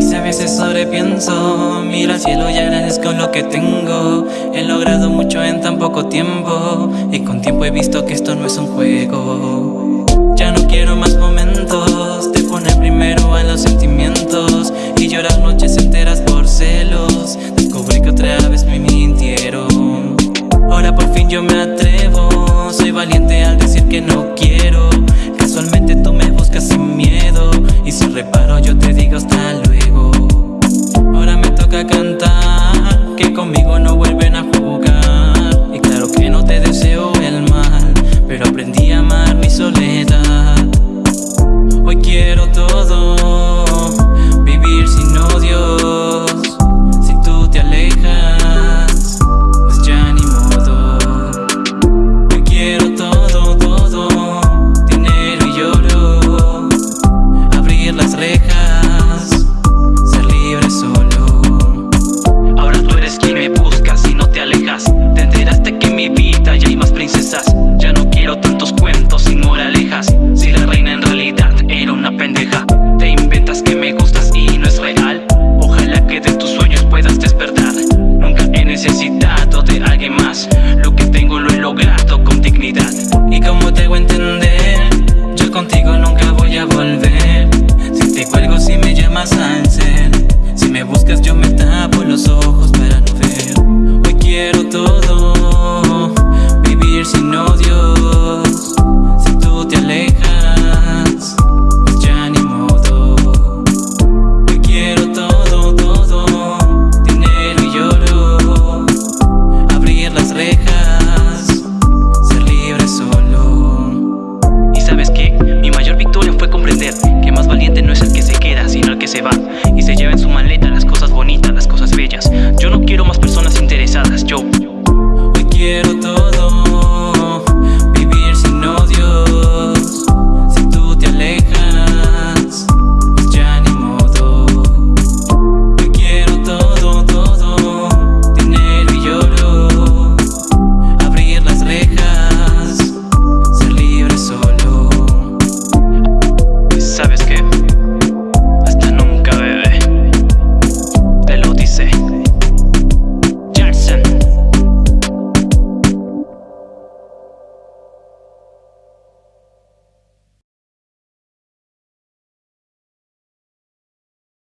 Y si a veces sobrepienso, miro al cielo y agradezco lo que tengo. He logrado mucho en tan poco tiempo. Y con tiempo he visto que esto no es un juego. Ya no quiero más momentos De poner primero a los sentimientos Y llorar noches enteras por celos. Descubrí que otra vez me mintieron. Ahora por fin yo me atrevo. Soy valiente al decir que no quiero. Casualmente tú me buscas sin miedo. Y sin reparo yo te digo hasta luego Toca cantar Que conmigo no vuelven Ya no quiero tantos cuentos sin moralejas. Si la reina en realidad era una pendeja Te inventas que me gustas y no es real. Ojalá que de tus sueños puedas despertar. Nunca he necesitado de alguien más. Lo que tengo lo he logrado con dignidad. Y como te hago entender Yo contigo nunca voy a volver. Si te cuelgo si me llamas al ser Si me buscas yo me tapo se va